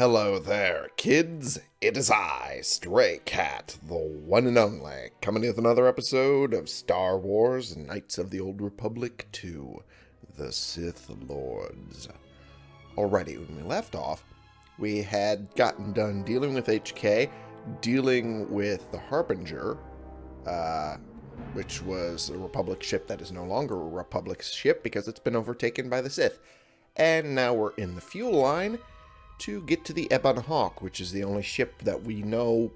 Hello there, kids. It is I, Stray Cat, the one and only, coming with another episode of Star Wars Knights of the Old Republic 2 The Sith Lords. Alrighty, when we left off, we had gotten done dealing with HK, dealing with the Harbinger, uh, which was a Republic ship that is no longer a Republic ship because it's been overtaken by the Sith. And now we're in the fuel line to get to the Ebon Hawk, which is the only ship that we know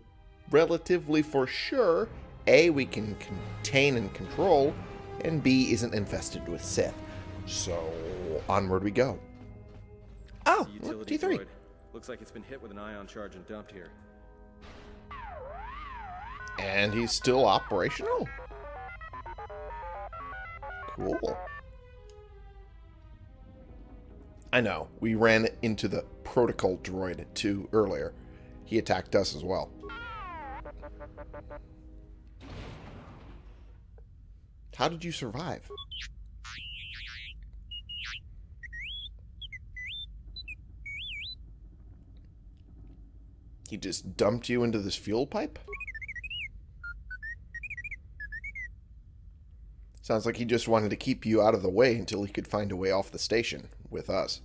relatively for sure A, we can contain and control, and B, isn't infested with Sith. So, onward we go. Ah, oh, look, Utility T3. droid. Looks like it's been hit with an ion charge and dumped here. And he's still operational. Cool. I know, we ran into the protocol droid too earlier. He attacked us as well. How did you survive? He just dumped you into this fuel pipe? Sounds like he just wanted to keep you out of the way until he could find a way off the station with us.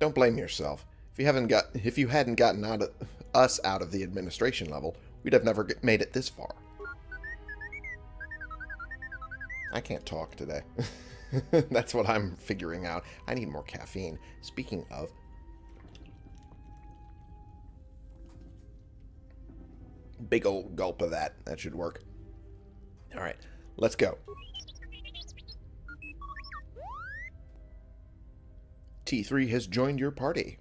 Don't blame yourself. If you haven't got if you hadn't gotten out of us out of the administration level, we'd have never made it this far. I can't talk today. That's what I'm figuring out. I need more caffeine. Speaking of, big old gulp of that. That should work. All right, let's go. T3 has joined your party.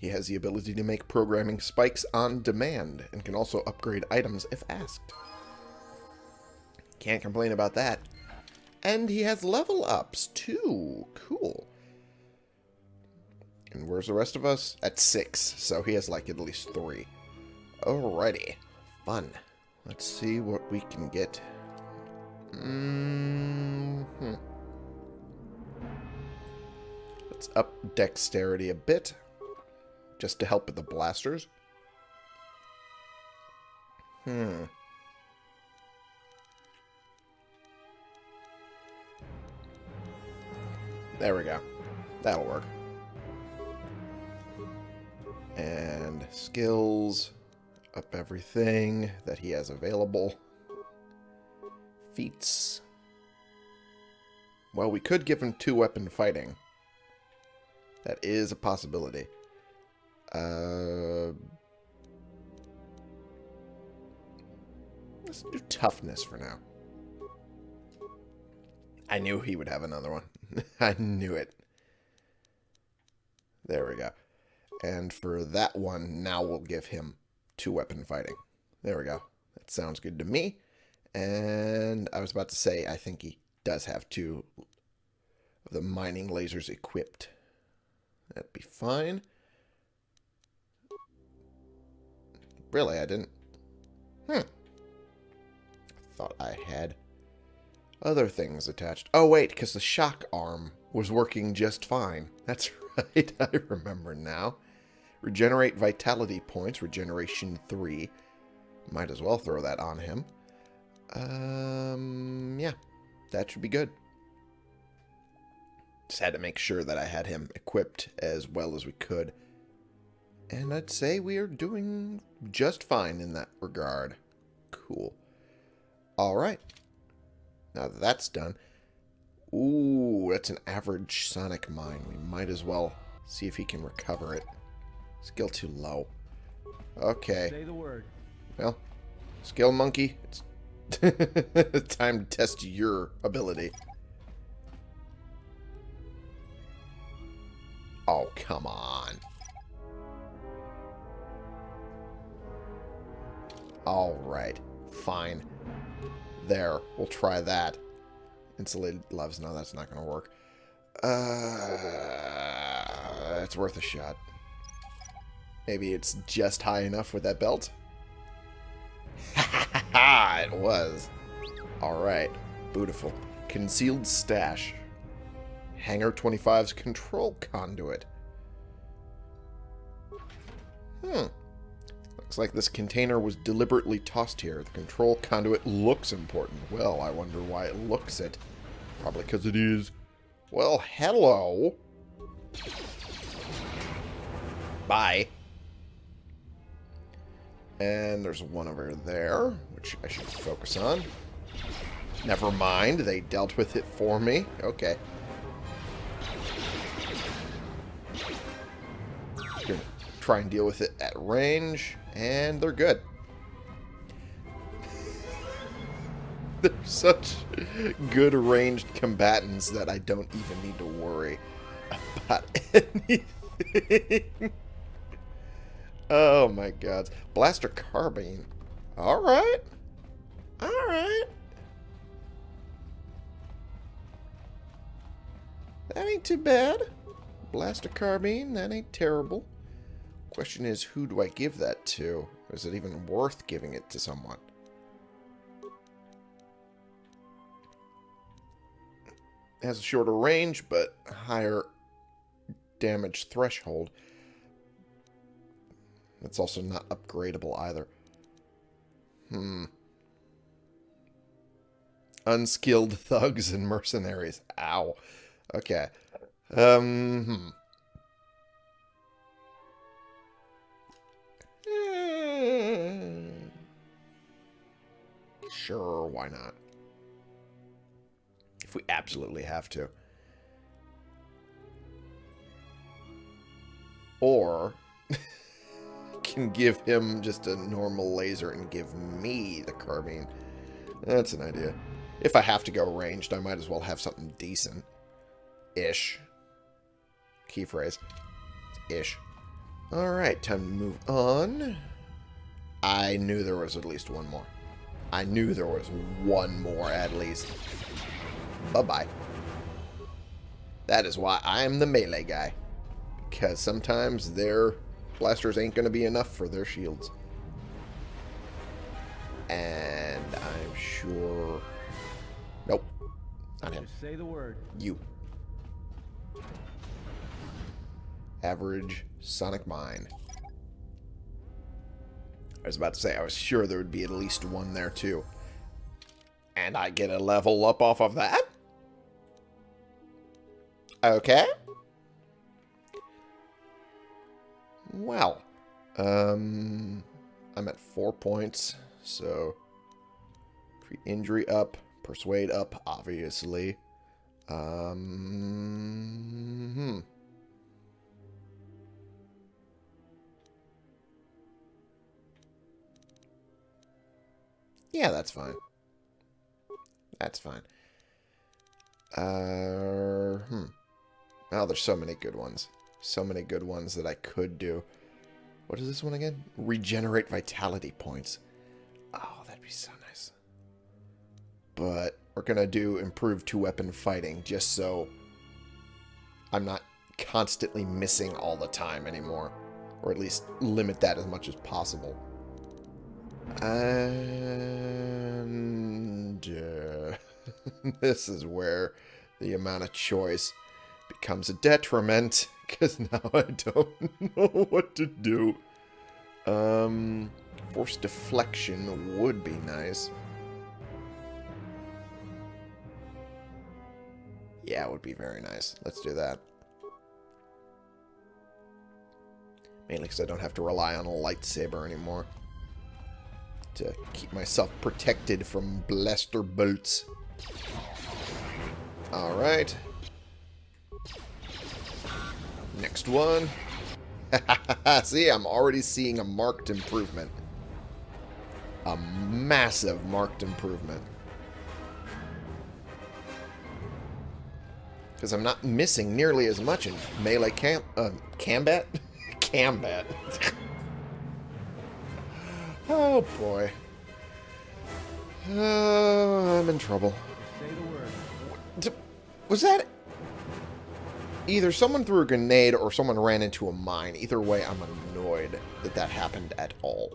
He has the ability to make programming spikes on demand and can also upgrade items if asked. Can't complain about that. And he has level ups too. Cool. And where's the rest of us? At six, so he has like at least three. Alrighty. Fun. Let's see what we can get. Mm hmm Let's up dexterity a bit. Just to help with the blasters. Hmm. There we go. That'll work. And skills. Up everything that he has available. Feats. Well, we could give him two-weapon fighting. That is a possibility. Uh, let's do toughness for now. I knew he would have another one. I knew it. There we go. And for that one, now we'll give him two weapon fighting. There we go. That sounds good to me. And I was about to say, I think he does have two of the mining lasers equipped. That'd be fine. Really, I didn't. Hmm. Thought I had other things attached. Oh, wait, because the shock arm was working just fine. That's right, I remember now. Regenerate vitality points, regeneration 3. Might as well throw that on him. Um, yeah, that should be good. Just had to make sure that I had him equipped as well as we could. And I'd say we are doing just fine in that regard. Cool. Alright. Now that that's done. Ooh, that's an average sonic mine. We might as well see if he can recover it. Skill too low. Okay. Say the word. Well, skill monkey, it's time to test your ability. Oh, come on. Alright, fine. There, we'll try that. Insulated gloves, no, that's not going to work. Uh, it's worth a shot. Maybe it's just high enough with that belt? Ha ha ha! It was. Alright. Beautiful. Concealed stash. Hangar 25's control conduit. Hmm. Looks like this container was deliberately tossed here. The control conduit looks important. Well, I wonder why it looks it. Probably because it is. Well, hello. Bye. And there's one over there, which I should focus on. Never mind, they dealt with it for me. Okay. Gonna try and deal with it at range, and they're good. they're such good ranged combatants that I don't even need to worry about anything. Oh my god. Blaster carbine. Alright. Alright. That ain't too bad. Blaster carbine, that ain't terrible. Question is, who do I give that to? Is it even worth giving it to someone? It has a shorter range, but higher damage threshold. It's also not upgradable either. Hmm. Unskilled thugs and mercenaries. Ow. Okay. Um, hmm. Sure, why not? If we absolutely have to. Or can give him just a normal laser and give me the carbine. That's an idea. If I have to go ranged, I might as well have something decent. Ish. Key phrase. Ish. Alright, time to move on. I knew there was at least one more. I knew there was one more at least. Bye-bye. That is why I'm the melee guy. Because sometimes their blasters ain't going to be enough for their shields. And I'm sure... Nope. Not him. Just say the word. You. Average Sonic Mine. I was about to say, I was sure there would be at least one there, too. And I get a level up off of that? Okay. Well. Um, I'm at four points, so... Injury up, persuade up, obviously. Um, hmm. Yeah, that's fine. That's fine. Uh, hmm. Oh, there's so many good ones. So many good ones that I could do. What is this one again? Regenerate vitality points. Oh, that'd be so nice. But we're going to do improved two-weapon fighting just so I'm not constantly missing all the time anymore. Or at least limit that as much as possible. And uh, this is where the amount of choice becomes a detriment because now I don't know what to do. Um, force deflection would be nice. Yeah, it would be very nice. Let's do that. Mainly because I don't have to rely on a lightsaber anymore to keep myself protected from blaster bolts. Alright. Next one. See, I'm already seeing a marked improvement. A massive marked improvement. Because I'm not missing nearly as much in melee camp, uh, combat? combat. Oh, boy. Uh, I'm in trouble. Say the word. Was that... Either someone threw a grenade or someone ran into a mine. Either way, I'm annoyed that that happened at all.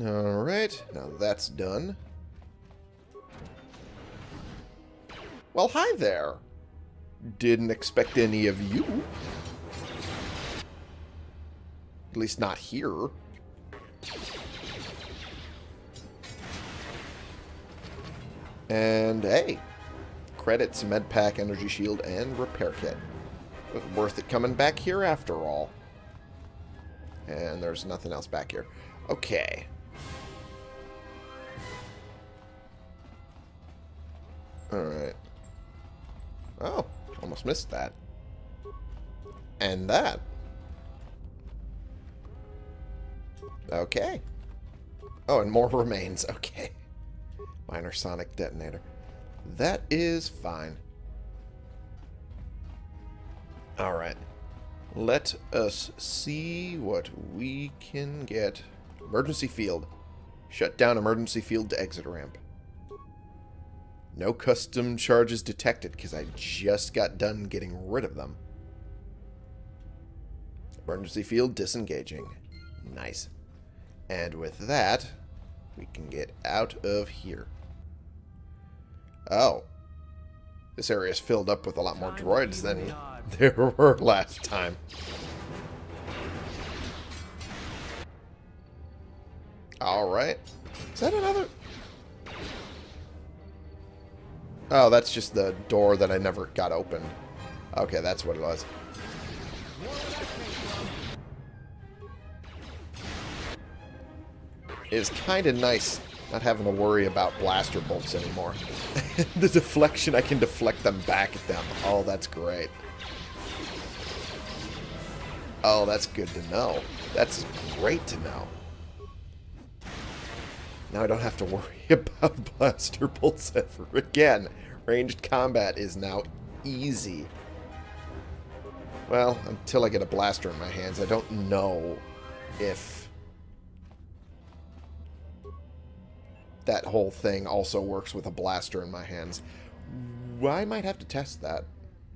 Alright, now that's done. Well, hi there. Didn't expect any of you. At least not here. And hey, credits, med pack, energy shield, and repair kit. Worth it coming back here after all. And there's nothing else back here. Okay. Alright. Oh, almost missed that. And that. Okay. Oh, and more remains. Okay. Minor sonic detonator. That is fine. Alright. Let us see what we can get. Emergency field. Shut down emergency field to exit ramp. No custom charges detected because I just got done getting rid of them. Emergency field disengaging. Nice. And with that, we can get out of here. Oh. This area is filled up with a lot more droids than there were last time. Alright. Is that another... Oh, that's just the door that I never got opened. Okay, that's what it was. It's kind of nice not having to worry about blaster bolts anymore. the deflection, I can deflect them back at them. Oh, that's great. Oh, that's good to know. That's great to know. Now I don't have to worry about blaster bolts ever again. Ranged combat is now easy. Well, until I get a blaster in my hands, I don't know if that whole thing also works with a blaster in my hands. I might have to test that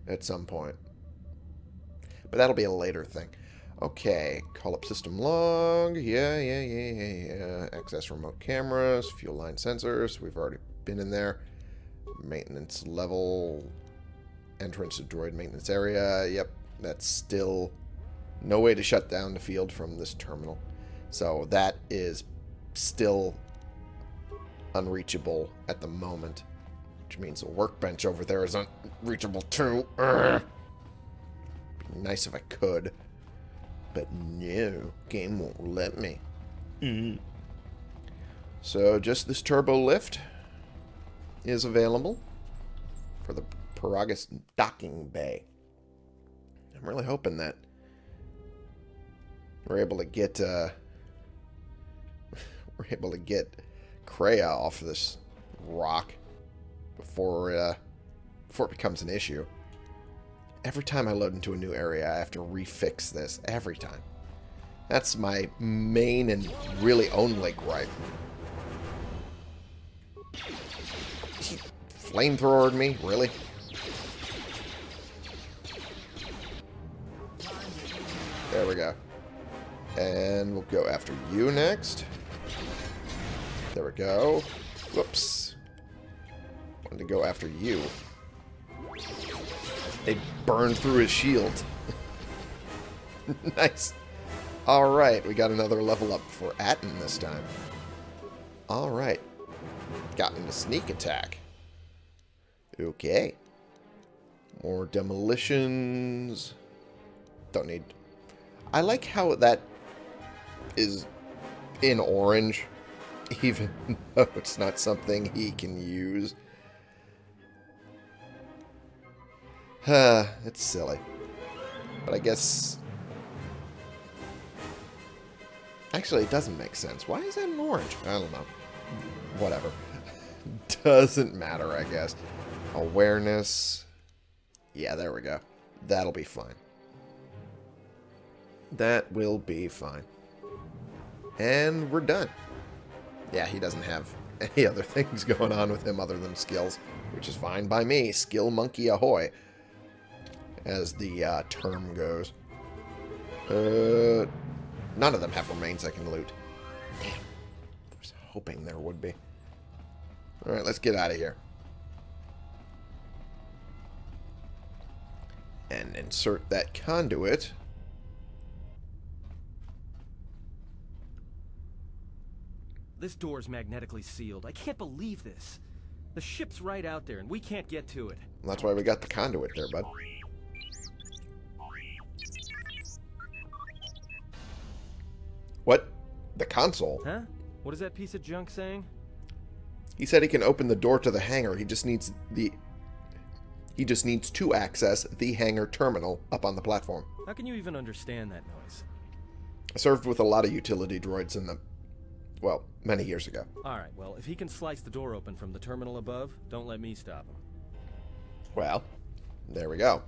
at some point. But that'll be a later thing. Okay, call up system log. Yeah, yeah, yeah, yeah, yeah. Access remote cameras, fuel line sensors. We've already been in there. Maintenance level. Entrance to droid maintenance area. Yep, that's still no way to shut down the field from this terminal. So that is still unreachable at the moment. Which means the workbench over there is unreachable too. Urgh. Be nice if I could. But no, game won't let me. Mm. So just this turbo lift is available for the Peragus docking bay. I'm really hoping that we're able to get uh, we're able to get Kreia off of this rock before uh, before it becomes an issue. Every time I load into a new area, I have to refix this. Every time. That's my main and really only gripe. Flamethrowered me? Really? There we go. And we'll go after you next. There we go. Whoops. Wanted to go after you. They burned through his shield. nice. Alright, we got another level up for Atton this time. Alright. Got into sneak attack. Okay. More demolitions. Don't need... I like how that is in orange even though it's not something he can use. Huh, it's silly. But I guess... Actually, it doesn't make sense. Why is that an orange? I don't know. Whatever. doesn't matter, I guess. Awareness. Yeah, there we go. That'll be fine. That will be fine. And we're done yeah, he doesn't have any other things going on with him other than skills, which is fine by me. Skill monkey ahoy, as the uh, term goes. Uh, none of them have remains I can loot. Damn. I was hoping there would be. Alright, let's get out of here. And insert that conduit. This door's magnetically sealed. I can't believe this. The ship's right out there, and we can't get to it. That's why we got the conduit there, bud. What? The console? Huh? What is that piece of junk saying? He said he can open the door to the hangar. He just needs the... He just needs to access the hangar terminal up on the platform. How can you even understand that noise? I served with a lot of utility droids in the... Well, many years ago. Alright, well, if he can slice the door open from the terminal above, don't let me stop him. Well, there we go.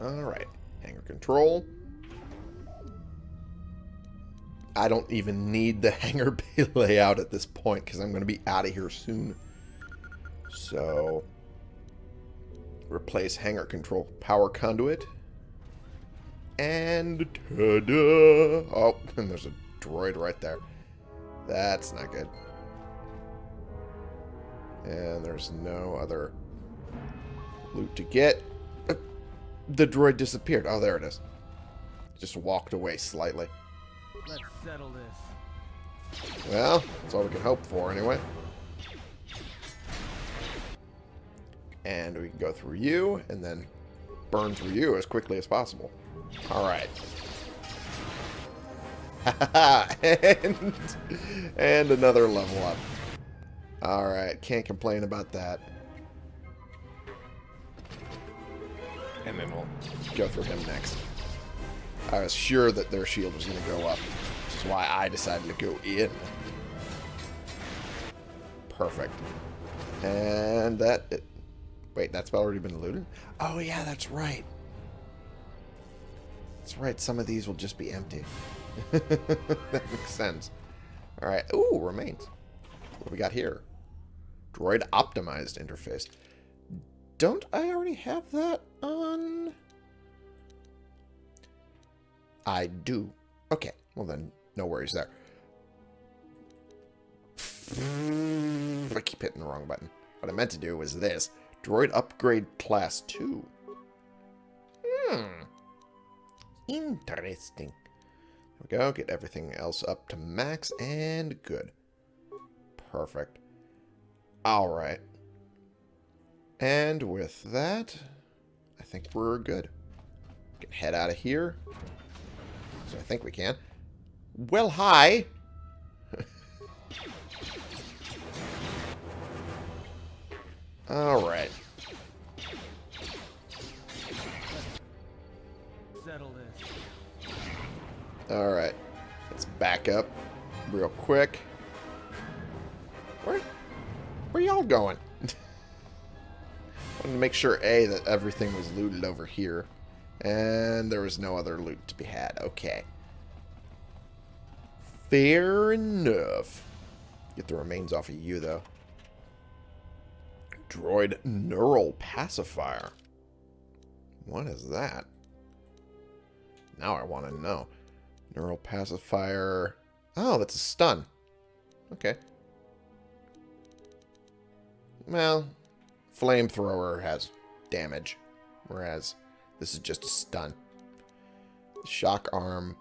Alright. Hangar control. I don't even need the hangar bay layout at this point because I'm going to be out of here soon. So, replace hangar control power conduit. And ta-da! Oh, and there's a droid right there. That's not good. And there's no other loot to get. Uh, The droid disappeared. Oh, there it is. Just walked away slightly. Let's settle this. Well, that's all we can hope for anyway. And we can go through you and then burn through you as quickly as possible. Alright. and, and another level up. Alright, can't complain about that. And then we'll go through him next. I was sure that their shield was going to go up, which is why I decided to go in. Perfect. And that... It, wait, that's already been looted? Oh, yeah, that's right. That's right, some of these will just be empty. that makes sense. Alright, ooh, remains. What do we got here? Droid optimized interface. Don't I already have that on... I do. Okay, well then, no worries there. I keep hitting the wrong button. What I meant to do was this. Droid upgrade class 2. Hmm. Interesting. There we go. Get everything else up to max and good. Perfect. Alright. And with that, I think we're good. We can head out of here. So I think we can. Well, hi. Alright. Settle this. Alright. Let's back up real quick. Where, where y'all going? Wanted to make sure, A, that everything was looted over here. And there was no other loot to be had. Okay. Fair enough. Get the remains off of you, though. Droid Neural Pacifier. What is that? Now I want to know. Neural Pacifier. Oh, that's a stun. Okay. Well, Flamethrower has damage, whereas this is just a stun. Shock Arm.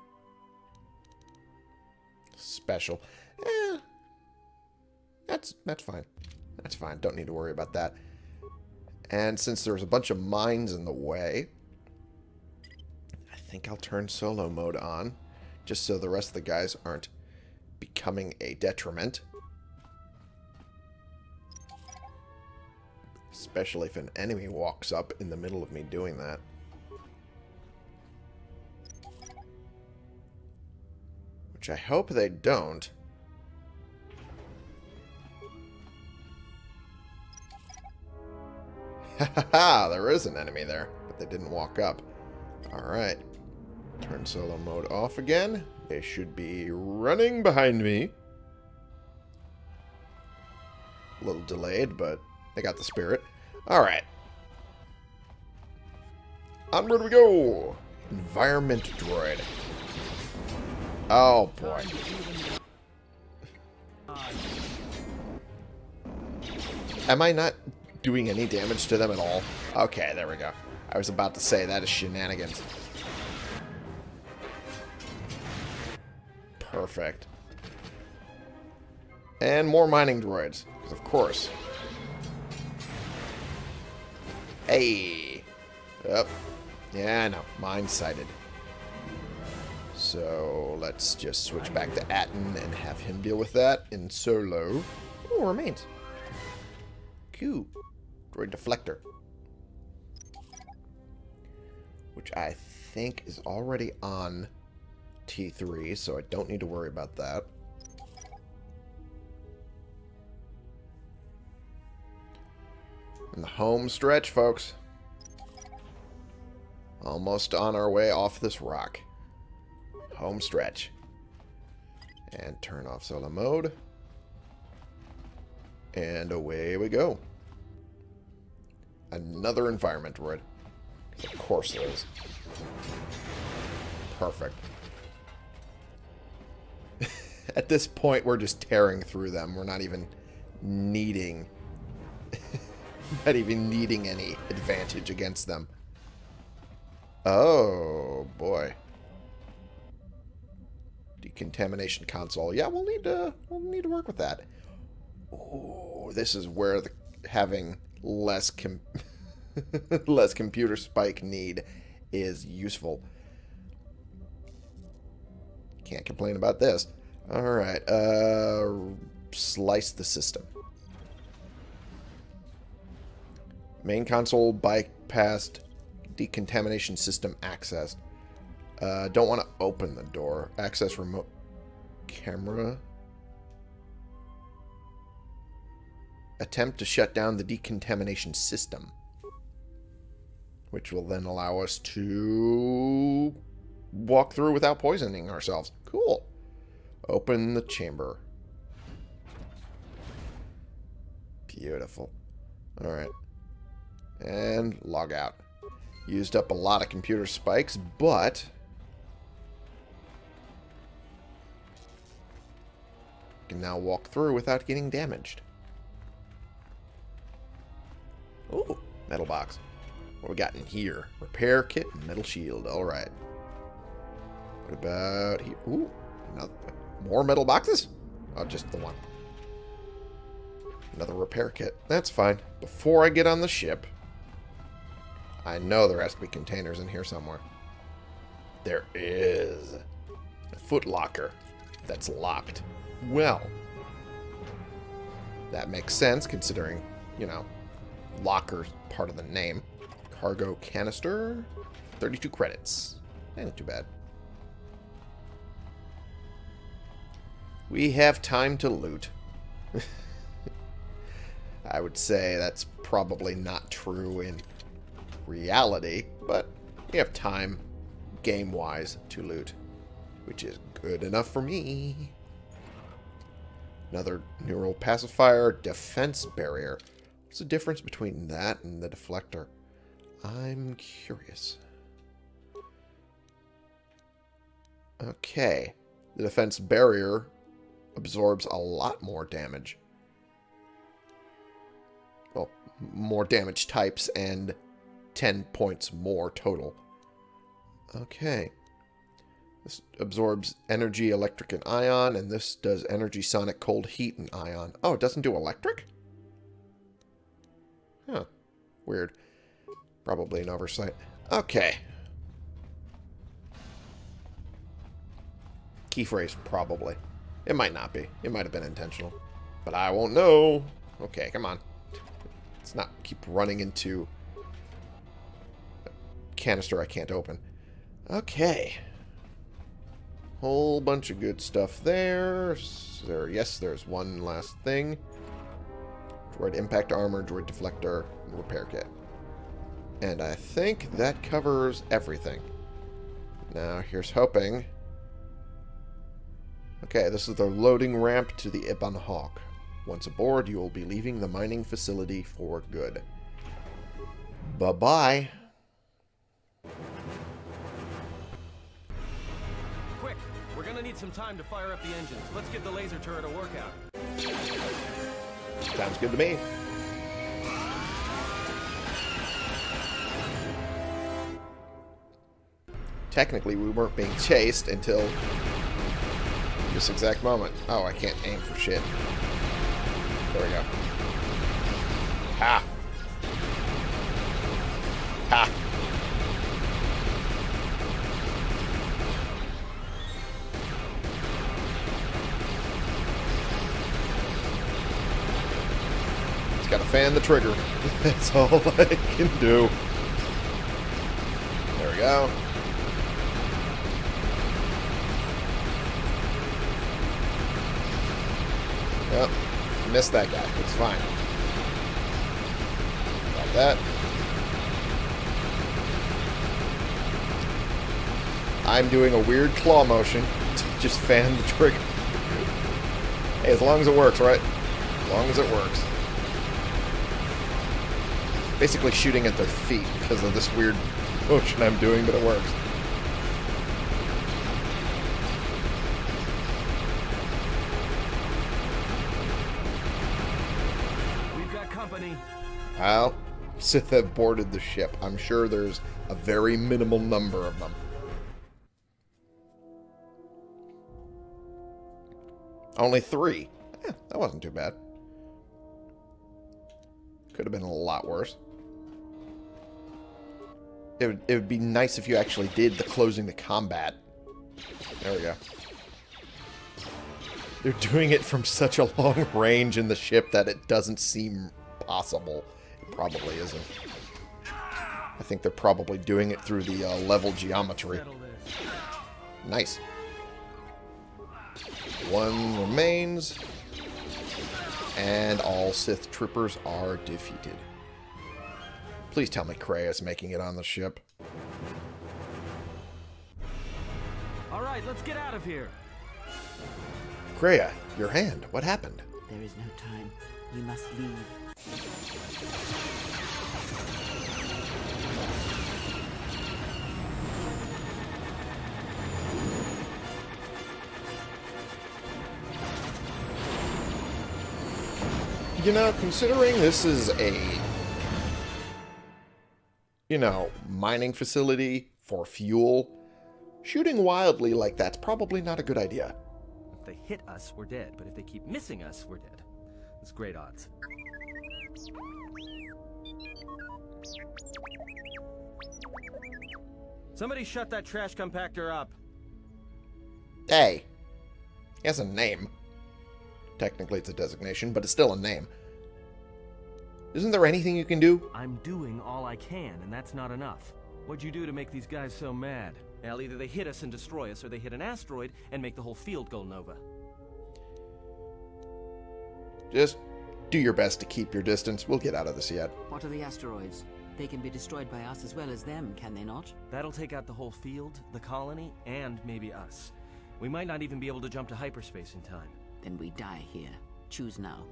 Special. Eh, that's, that's fine. That's fine. Don't need to worry about that. And since there's a bunch of mines in the way, think I'll turn solo mode on, just so the rest of the guys aren't becoming a detriment. Especially if an enemy walks up in the middle of me doing that. Which I hope they don't. Ha there is an enemy there, but they didn't walk up. Alright. Turn solo mode off again. They should be running behind me. A little delayed, but they got the spirit. Alright. Onward we go! Environment droid. Oh, boy. Am I not doing any damage to them at all? Okay, there we go. I was about to say, that is shenanigans. Perfect. And more mining droids, of course. Hey! Up. Yeah, know. Mine sighted. So let's just switch back to Atton and have him deal with that in solo. Oh, remains. Q. Droid deflector. Which I think is already on T3, so I don't need to worry about that. In the home stretch, folks. Almost on our way off this rock. Home stretch. And turn off solo mode. And away we go. Another environment droid. Of course there is. Perfect. At this point, we're just tearing through them. We're not even needing... not even needing any advantage against them. Oh, boy. Decontamination console. Yeah, we'll need to we'll need to work with that. Oh, this is where the having less com less computer spike need is useful. Can't complain about this. Alright, uh, slice the system. Main console bypassed decontamination system accessed. Uh, don't want to open the door. Access remote camera. Attempt to shut down the decontamination system. Which will then allow us to walk through without poisoning ourselves. Cool. Open the chamber. Beautiful. Alright. And log out. Used up a lot of computer spikes, but... Can now walk through without getting damaged. Ooh, metal box. What we got in here? Repair kit and metal shield. Alright. What about here? Ooh, another, more metal boxes? Oh, just the one. Another repair kit. That's fine. Before I get on the ship, I know there has to be containers in here somewhere. There is. A foot locker that's locked. Well, that makes sense considering, you know, locker's part of the name. Cargo canister, 32 credits. Ain't too bad. We have time to loot. I would say that's probably not true in reality, but we have time, game-wise, to loot, which is good enough for me. Another neural pacifier, defense barrier. What's the difference between that and the deflector? I'm curious. Okay. The defense barrier absorbs a lot more damage. Well, more damage types and 10 points more total. Okay. This absorbs energy, electric, and ion, and this does energy, sonic, cold, heat, and ion. Oh, it doesn't do electric? Huh. Weird. Probably an oversight. Okay. Key phrase, probably. It might not be. It might have been intentional. But I won't know. Okay, come on. Let's not keep running into a canister I can't open. Okay. Whole bunch of good stuff there. there. Yes, there's one last thing. Droid impact armor, droid deflector, repair kit. And I think that covers everything. Now, here's hoping. Okay, this is the loading ramp to the Ebon Hawk. Once aboard, you will be leaving the mining facility for good. Bye-bye. Quick, we're gonna need some time to fire up the engines. Let's give the laser turret a workout. Sounds good to me. Technically, we weren't being chased until this exact moment. Oh, I can't aim for shit. There we go. Ha! Ha! Just gotta fan the trigger. That's all I can do. There we go. Yep. Missed that guy. It's fine. Got that. I'm doing a weird claw motion to just fan the trigger. hey, as long as it works, right? As long as it works. Basically shooting at their feet because of this weird motion I'm doing, but it works. Well, Sith have boarded the ship. I'm sure there's a very minimal number of them. Only three. Eh, that wasn't too bad. Could have been a lot worse. It would, it would be nice if you actually did the closing the combat. There we go. They're doing it from such a long range in the ship that it doesn't seem possible. It probably isn't. I think they're probably doing it through the uh, level geometry. Nice. One remains. And all Sith troopers are defeated. Please tell me Kreia is making it on the ship. All right, let's get out of here. Kreia, your hand. What happened? There is no time. We must leave. You know, considering this is a, you know, mining facility for fuel, shooting wildly like that's probably not a good idea. If they hit us, we're dead. But if they keep missing us, we're dead. It's great odds. Somebody shut that trash compactor up. Hey, he has a name. Technically, it's a designation, but it's still a name. Isn't there anything you can do? I'm doing all I can, and that's not enough. What'd you do to make these guys so mad? Well, either they hit us and destroy us, or they hit an asteroid and make the whole field go nova. Just do your best to keep your distance. We'll get out of this yet. What are the asteroids? They can be destroyed by us as well as them, can they not? That'll take out the whole field, the colony, and maybe us. We might not even be able to jump to hyperspace in time. Then we die here. Choose now.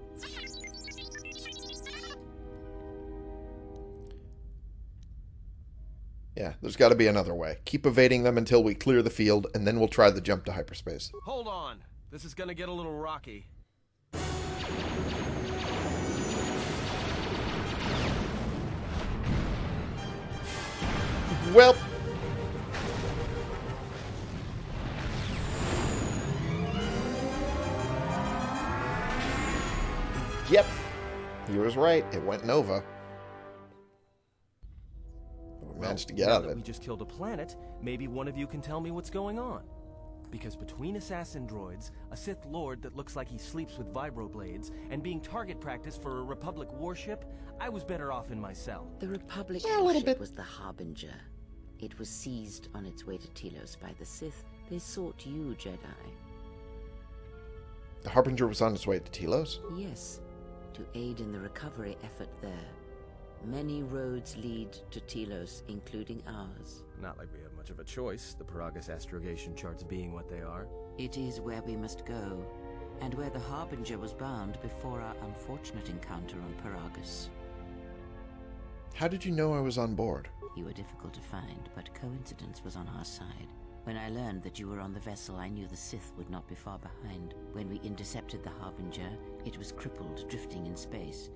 Yeah, there's got to be another way. Keep evading them until we clear the field, and then we'll try the jump to hyperspace. Hold on. This is gonna get a little rocky. Well. Yep. He was right. It went Nova. We managed to get now out of it. we just killed a planet, maybe one of you can tell me what's going on. Because between assassin droids, a Sith Lord that looks like he sleeps with vibroblades, and being target practice for a Republic warship, I was better off in my cell. The Republic Yeah, a little warship bit. was the Harbinger. It was seized on its way to Telos by the Sith. They sought you, Jedi. The Harbinger was on its way to Telos. Yes, to aid in the recovery effort there. Many roads lead to Telos, including ours. Not like we have much of a choice, the Peragus astrogation charts being what they are. It is where we must go, and where the Harbinger was bound before our unfortunate encounter on Peragus. How did you know I was on board? You were difficult to find, but coincidence was on our side. When I learned that you were on the vessel, I knew the Sith would not be far behind. When we intercepted the Harbinger, it was crippled, drifting in space.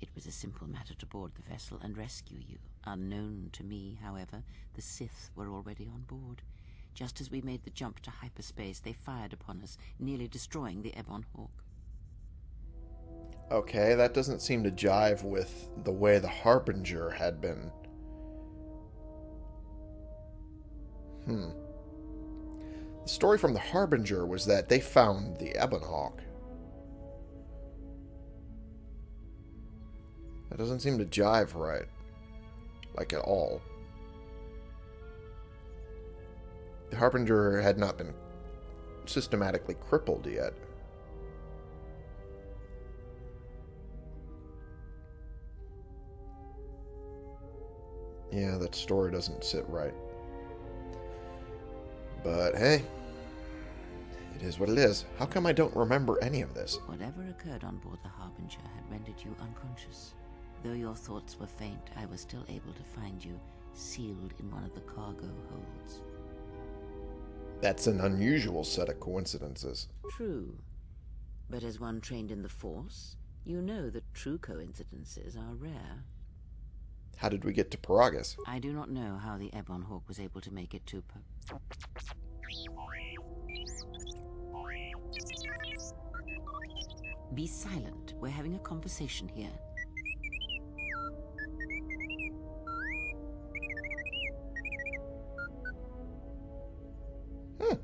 It was a simple matter to board the vessel and rescue you. Unknown to me, however, the Sith were already on board. Just as we made the jump to hyperspace, they fired upon us, nearly destroying the Ebon Hawk. Okay, that doesn't seem to jive with the way the Harbinger had been. Hmm. The story from the Harbinger was that they found the Ebon Hawk. That doesn't seem to jive right. Like at all. The Harbinger had not been systematically crippled yet. Yeah, that story doesn't sit right. But hey, it is what it is. How come I don't remember any of this? Whatever occurred on board the Harbinger had rendered you unconscious. Though your thoughts were faint, I was still able to find you sealed in one of the cargo holds. That's an unusual set of coincidences. True. But as one trained in the Force, you know that true coincidences are rare. How did we get to Peragus? I do not know how the Ebon Hawk was able to make it to Be silent. We're having a conversation here. Hmm.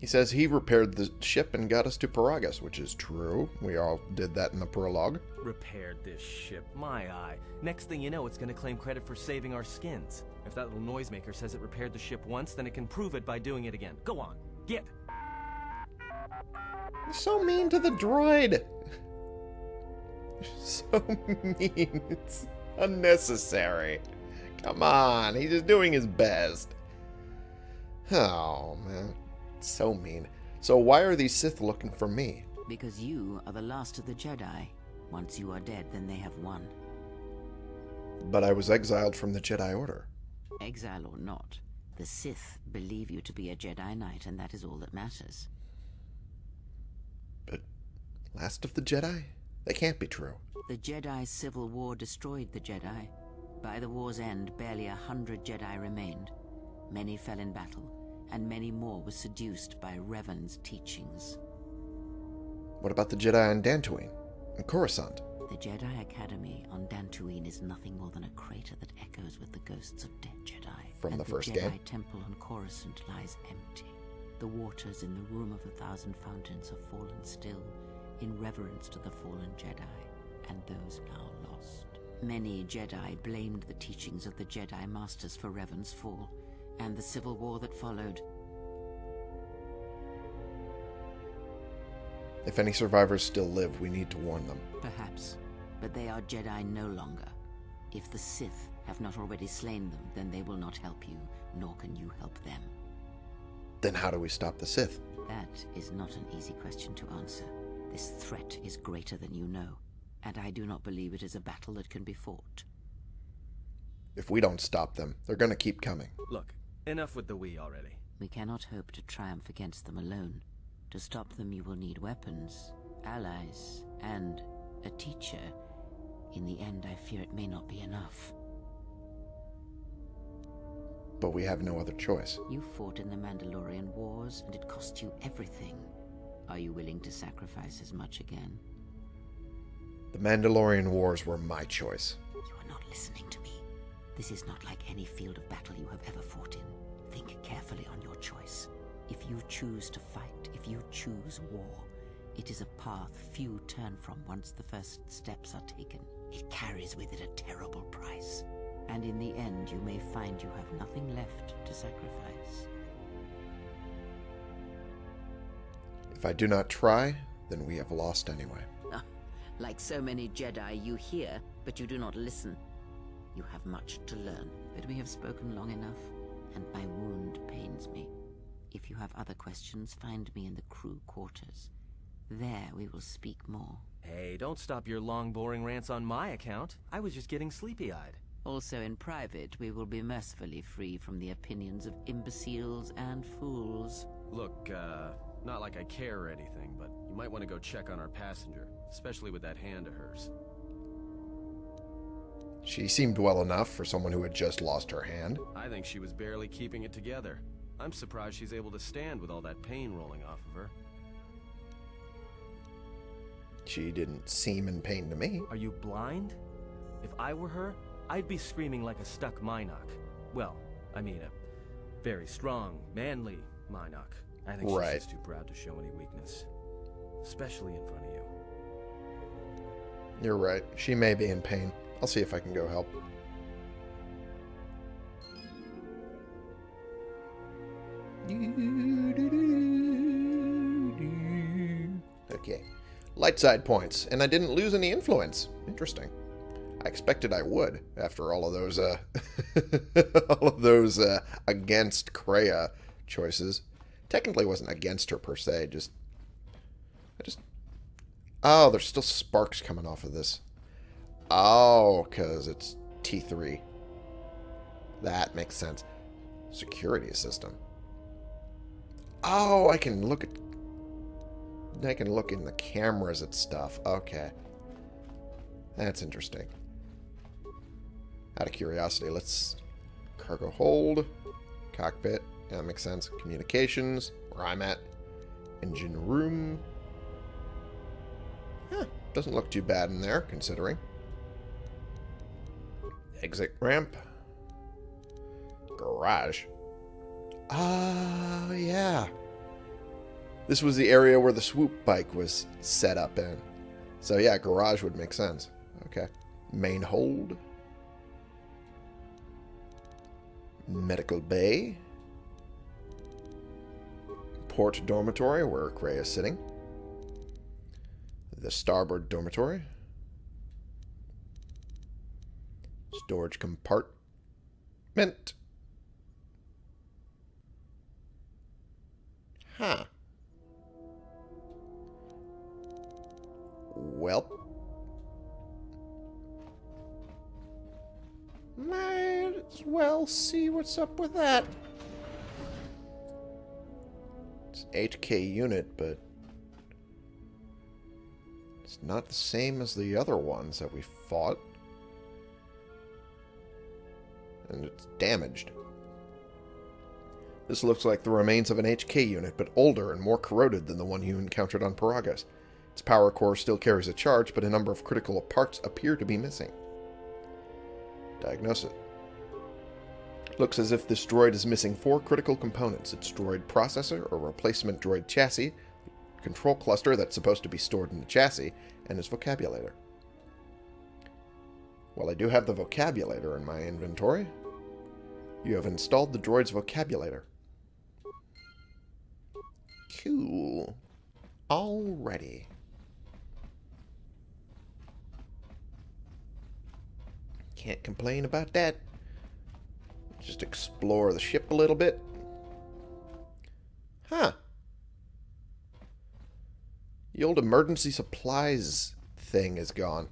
He says he repaired the ship and got us to Peragus, which is true. We all did that in the prologue. Repaired this ship, my eye. Next thing you know, it's gonna claim credit for saving our skins. If that little noisemaker says it repaired the ship once, then it can prove it by doing it again. Go on, get! So mean to the droid. So mean. It's unnecessary. Come on, he's just doing his best. Oh, man. So mean. So why are these Sith looking for me? Because you are the last of the Jedi. Once you are dead, then they have won. But I was exiled from the Jedi Order. Exile or not, the Sith believe you to be a Jedi Knight, and that is all that matters. But last of the Jedi? That can't be true. The Jedi Civil War destroyed the Jedi. By the war's end, barely a hundred Jedi remained. Many fell in battle, and many more were seduced by Revan's teachings. What about the Jedi on Dantooine and Coruscant? The Jedi Academy on is nothing more than a crater that echoes with the ghosts of dead Jedi. From and the first Jedi game? Temple on Coruscant lies empty. The waters in the Room of a Thousand Fountains have fallen still, in reverence to the fallen Jedi, and those now lost. Many Jedi blamed the teachings of the Jedi Masters for Revan's fall, and the civil war that followed. If any survivors still live, we need to warn them. Perhaps, but they are Jedi no longer. If the Sith have not already slain them, then they will not help you, nor can you help them. Then how do we stop the Sith? That is not an easy question to answer. This threat is greater than you know, and I do not believe it is a battle that can be fought. If we don't stop them, they're going to keep coming. Look, enough with the we already. We cannot hope to triumph against them alone. To stop them, you will need weapons, allies, and a teacher. In the end, I fear it may not be enough. But we have no other choice. You fought in the Mandalorian Wars, and it cost you everything. Are you willing to sacrifice as much again? The Mandalorian Wars were my choice. You are not listening to me. This is not like any field of battle you have ever fought in. Think carefully on your choice. If you choose to fight, if you choose war, it is a path few turn from once the first steps are taken. It carries with it a terrible price. And in the end, you may find you have nothing left to sacrifice. If I do not try, then we have lost anyway. Ah, Like so many Jedi, you hear, but you do not listen. You have much to learn, but we have spoken long enough, and my wound pains me. If you have other questions, find me in the crew quarters. There we will speak more. Hey, don't stop your long, boring rants on my account. I was just getting sleepy-eyed. Also, in private, we will be mercifully free from the opinions of imbeciles and fools. Look, uh, not like I care or anything, but you might want to go check on our passenger, especially with that hand of hers. She seemed well enough for someone who had just lost her hand. I think she was barely keeping it together. I'm surprised she's able to stand with all that pain rolling off of her. She didn't seem in pain to me. Are you blind? If I were her, I'd be screaming like a stuck mynock. Well, I mean a very strong, manly mynock. I think Right. she's just too proud to show any weakness. Especially in front of you. You're right. She may be in pain. I'll see if I can go help. Okay. Light side points, and I didn't lose any influence. Interesting. I expected I would after all of those uh all of those uh against Kreia choices. Technically wasn't against her per se, just I just Oh, there's still sparks coming off of this. Oh, because it's T3. That makes sense. Security system. Oh, I can look at... I can look in the cameras at stuff. Okay. That's interesting. Out of curiosity, let's... Cargo hold. Cockpit. That makes sense. Communications. Where I'm at. Engine room. Huh, doesn't look too bad in there, considering. Exit ramp. Garage. Ah, yeah. This was the area where the swoop bike was set up in. So yeah, garage would make sense. Okay. Main hold. Medical bay. Port dormitory where Kreia is sitting the starboard dormitory. Storage compartment. Huh. What's up with that. It's an HK unit, but it's not the same as the other ones that we fought. And it's damaged. This looks like the remains of an HK unit, but older and more corroded than the one you encountered on Peragus. Its power core still carries a charge, but a number of critical parts appear to be missing. Diagnose it. Looks as if this droid is missing four critical components. Its droid processor, or replacement droid chassis, control cluster that's supposed to be stored in the chassis, and its vocabulator. Well, I do have the vocabulator in my inventory. You have installed the droid's vocabulator. Cool. Alrighty. Can't complain about that. Just explore the ship a little bit. Huh. The old emergency supplies thing is gone.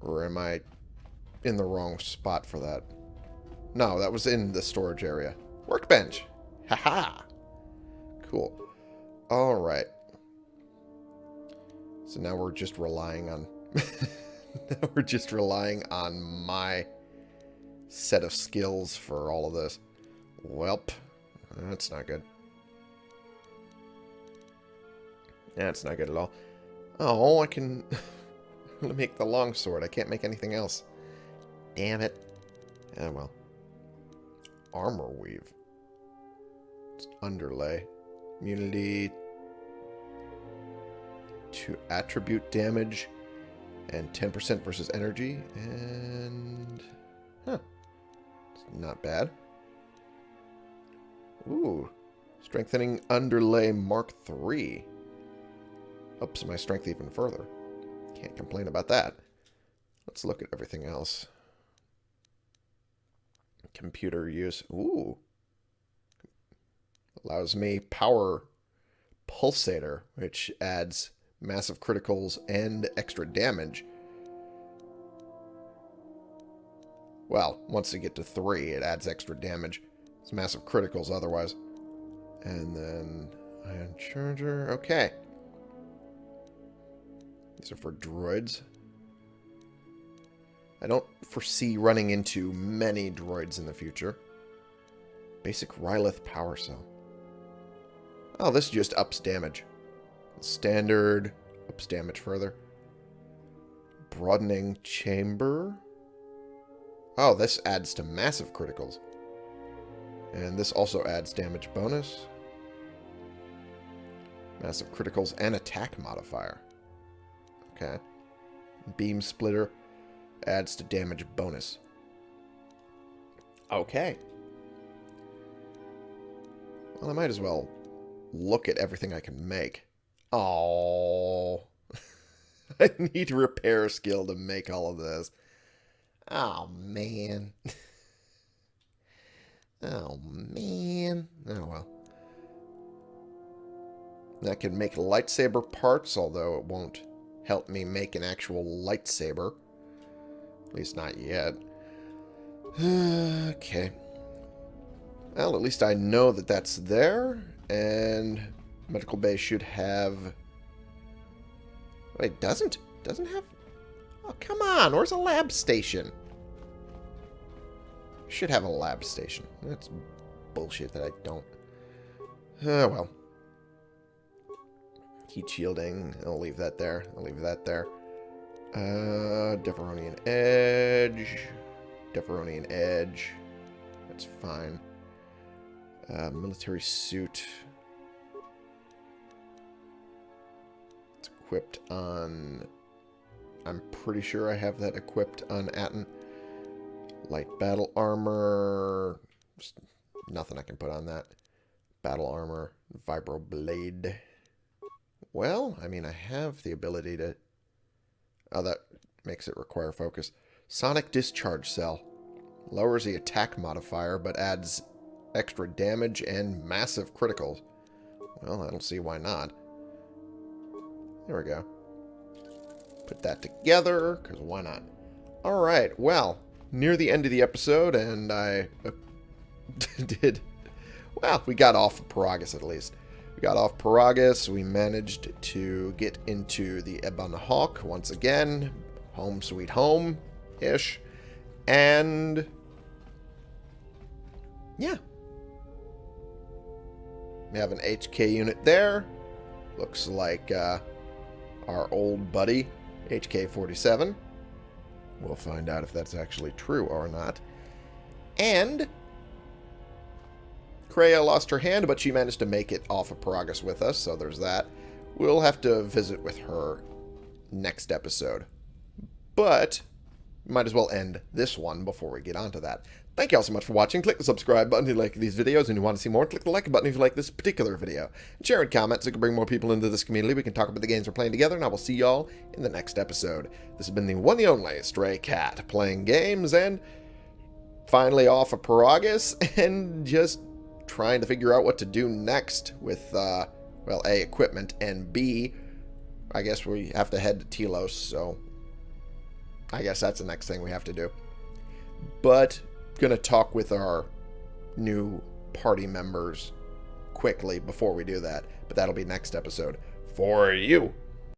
Or am I in the wrong spot for that? No, that was in the storage area. Workbench. Haha. Cool. Alright. So now we're just relying on... now we're just relying on my set of skills for all of this. Welp. That's not good. That's not good at all. Oh, I can make the longsword. I can't make anything else. Damn it. Oh, well. Armor weave. It's underlay. Immunity to attribute damage and 10% versus energy. And... Huh. Not bad. Ooh. Strengthening underlay Mark 3 ups my strength even further. Can't complain about that. Let's look at everything else. Computer use. Ooh. Allows me power pulsator, which adds massive criticals and extra damage. Well, once you get to three, it adds extra damage. It's massive criticals otherwise. And then ion charger. Okay. These are for droids. I don't foresee running into many droids in the future. Basic Rylith power cell. Oh, this just ups damage. Standard ups damage further. Broadening chamber. Oh, this adds to massive criticals. And this also adds damage bonus. Massive criticals and attack modifier. Okay. Beam splitter adds to damage bonus. Okay. Well, I might as well look at everything I can make. Oh, I need repair skill to make all of this. Oh, man. oh, man. Oh, well. I can make lightsaber parts, although it won't help me make an actual lightsaber. At least not yet. okay. Well, at least I know that that's there. And medical bay should have... Wait, doesn't? Doesn't have... Oh, come on. Where's a lab station? Should have a lab station. That's bullshit that I don't. Oh, well. Heat shielding. I'll leave that there. I'll leave that there. Uh, Deferonian Edge. Deferonian Edge. That's fine. Uh, military suit. It's equipped on... I'm pretty sure I have that equipped on Atton. Light battle armor. Nothing I can put on that. Battle armor. Vibro blade. Well, I mean, I have the ability to... Oh, that makes it require focus. Sonic discharge cell. Lowers the attack modifier, but adds extra damage and massive criticals. Well, I don't see why not. There we go. Put that together, because why not? Alright, well, near the end of the episode, and I uh, did... Well, we got off of Peragus at least. We got off Peragus. We managed to get into the Ebon Hawk once again. Home sweet home-ish. And... Yeah, we have an HK unit there. Looks like uh, our old buddy, HK-47. We'll find out if that's actually true or not. And Kreia lost her hand, but she managed to make it off of Peragus with us, so there's that. We'll have to visit with her next episode. But might as well end this one before we get onto that. Thank you all so much for watching. Click the subscribe button if you like these videos and you want to see more. Click the like button if you like this particular video. And share and comment so we can bring more people into this community. We can talk about the games we're playing together, and I will see y'all in the next episode. This has been the one and only Stray Cat, playing games and finally off of Peragus and just trying to figure out what to do next with, uh, well, A, equipment, and B, I guess we have to head to Telos, so I guess that's the next thing we have to do. But going to talk with our new party members quickly before we do that. But that'll be next episode for you.